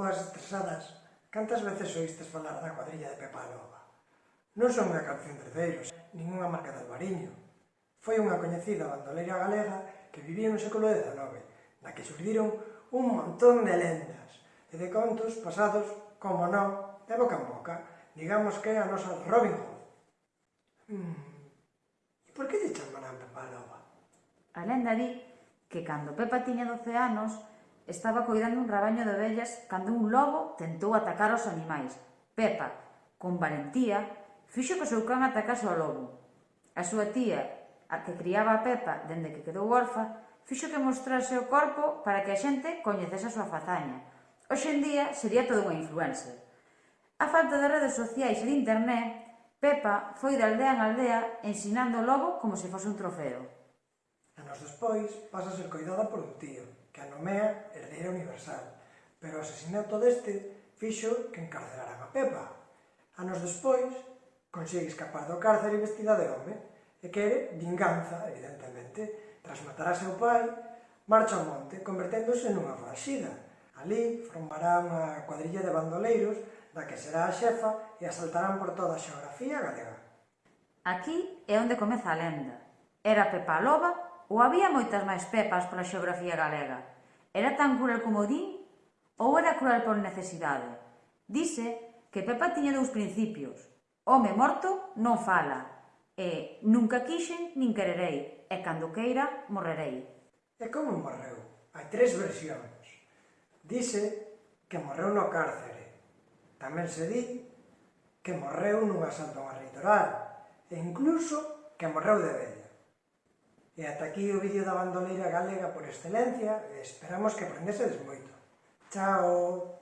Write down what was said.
boas estresadas, cantas veces oístes falar da cuadrilla de Pepa Loba? Non son unha canción de terceiros, nin unha marca de albariño. Foi unha coñecida bandoleira galega que vivía no século XIX, na que surdiron un montón de lendas e de contos pasados, como non, de boca en boca, digamos que a nosa Robin Hood. Hmm. E por que lle chaman a Pepa Loba? A lenda di que cando Pepa tiña 12 anos, estaba coidando un rabaño de ovellas cando un lobo tentou atacar os animais. Pepa, con valentía, fixo que o seu can atacase ao lobo. A súa tía, a que criaba a Pepa dende que quedou orfa, fixo que mostrase o corpo para que a xente coñecese a súa fazaña. Hoxe en día sería todo unha influencer. A falta de redes sociais e de internet, Pepa foi de aldea en aldea ensinando o lobo como se fose un trofeo. Anos despois, pasa a ser coidada por un tío, que a nomea herdeira universal, pero o asesinato deste fixo que encarcelaran a Pepa. Anos despois, consegue escapar do cárcere vestida de home e quere vinganza, evidentemente, tras matar a seu pai, marcha ao monte, converténdose nunha franxida. Ali formará unha cuadrilla de bandoleiros da que será a xefa e asaltarán por toda a xeografía galega. Aquí é onde comeza a lenda. Era Pepa Loba Ou había moitas máis pepas pola xeografía galega? Era tan cruel como din? Ou era cruel por necesidade? Dice que Pepa tiña dous principios. Home morto non fala. E nunca quixen nin quererei. E cando queira, morrerei. E como morreu? Hai tres versións. Dice que morreu no cárcere. Tamén se di que morreu nunha santa litoral. E incluso que morreu de vez. E ata aquí o vídeo da bandoleira galega por excelencia, esperamos que aprendesedes moito. Chao!